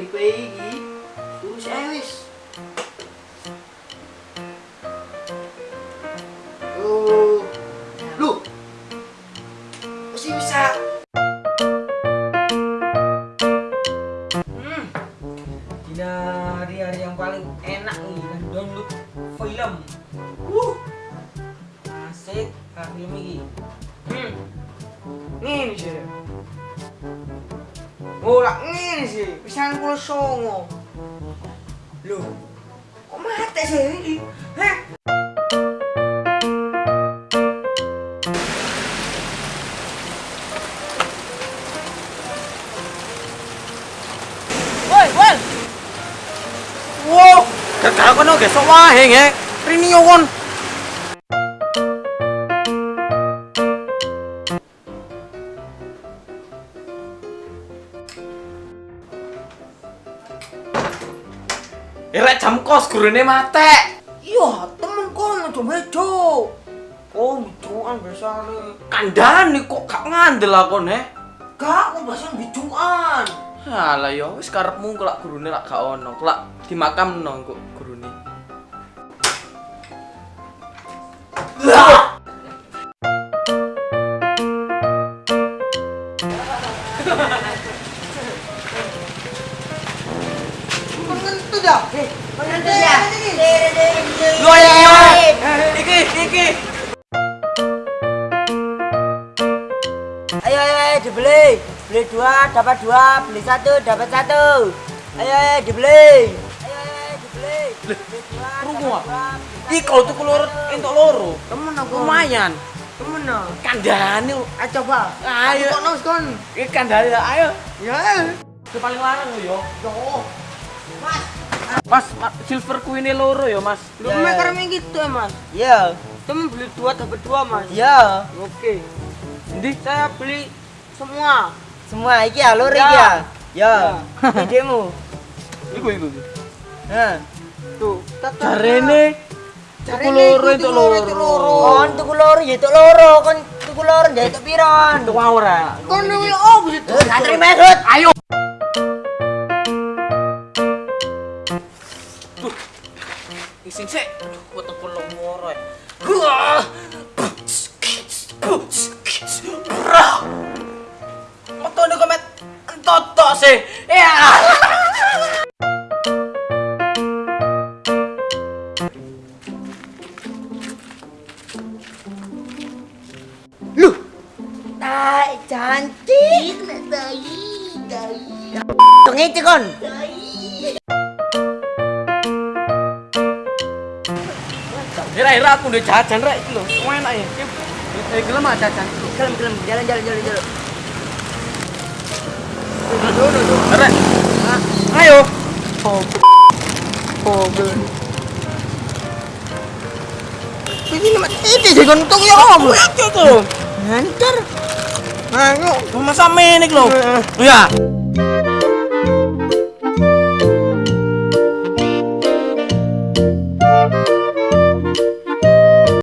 Ripe iki tulus ae wis. Oh. Lu. Masih bisa. Hmm. Di hari-hari yang paling enak nih kan download film. Uh. Asik film ini. Hmm. Ngene sih. Ora ngene sih, pisan kula songo. Loh. Kok mati sih ini? Heh. Woi, woi. Wow, gak kono gesok wae nge. Rini yo kon. Irek jam kos gurune mate. Iya, temen kon aja bejo. Oh, bijuan biasane. Kandhane kok gak ngandel akon he. Gak, kok biasane bijuan. Alah ya wis karepmu kelak gurune lak gak ono. Kelak dimakamno kok gurune. Ya? Ya? Iki iki. Ayo ayo ayo dibeli. Beli dua dapat dua, beli satu dapat satu. Ayo ayo dibeli. Ayo ayo dibeli. Satu, kalau tuku loro. Temen aku. Lumayan. Temen no. Kandhane Ayo coba. Ayo. Kok nus kon? iki kandhane ayo. Ya. Itu paling larang lho yo. Yo. Mas. Mas, ma- silver queen loro ya, Mas. Lu maker gitu ya mas? Iya. Temen beli dua dapat dua mas? Iya. Oke. Endi? Saya beli semua. Semua iki ya lur Ya. iki ya. Ya. Ya. Idemu. Iku iku. Heh. Tuh. tata- Jarene tuku loro entuk tuku loro, entuk loro. loro. Kon tuku loro ya tuk loro, kon tuku loro ya tuk piron. Entuk ora. Kon ini oh begitu. Eh, gak terima Isin sik. Aduh, weteng kula moro. Gua. Metone komet entot sih. Ya. Lu. Tai cantik. Dai, dai. Tong itu kon. Ira-ira aku udah jajan rek iki lho. Enak ya. Eh gelem ah jajan. Kelem kelem jalan jalan jalan jalan. Rek. Ayo. Ini nama itu sih kon tuk ya apa? Ayo tuh. Hancur. Ayo, sama-sama ini lho. Ya.